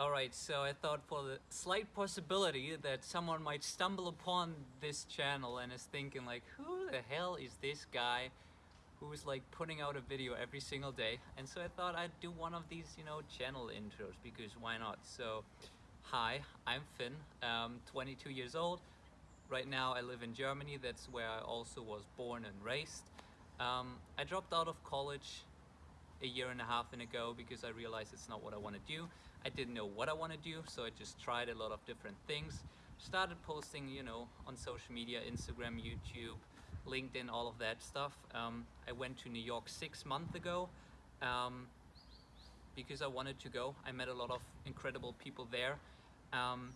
Alright, so I thought for the slight possibility that someone might stumble upon this channel and is thinking like, who the hell is this guy who's like putting out a video every single day? And so I thought I'd do one of these, you know, channel intros because why not? So, hi, I'm Finn, um, 22 years old. Right now I live in Germany, that's where I also was born and raised. Um, I dropped out of college a year and a half ago because I realized it's not what I want to do. I didn't know what I want to do, so I just tried a lot of different things. Started posting, you know, on social media, Instagram, YouTube, LinkedIn, all of that stuff. Um, I went to New York six months ago um, because I wanted to go. I met a lot of incredible people there. Um,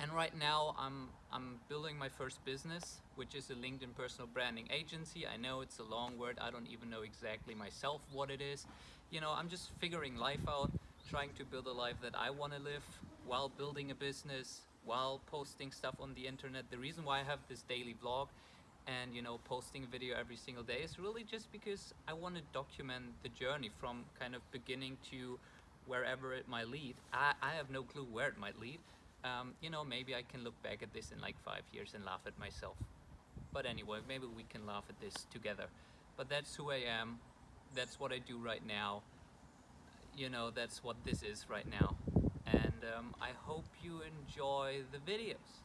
and right now I'm, I'm building my first business, which is a LinkedIn personal branding agency. I know it's a long word. I don't even know exactly myself what it is. You know, I'm just figuring life out, trying to build a life that I want to live while building a business, while posting stuff on the internet. The reason why I have this daily vlog and you know posting a video every single day is really just because I want to document the journey from kind of beginning to wherever it might lead. I, I have no clue where it might lead, um, you know, maybe I can look back at this in like five years and laugh at myself. But anyway, maybe we can laugh at this together. But that's who I am. That's what I do right now. You know, that's what this is right now. And um, I hope you enjoy the videos.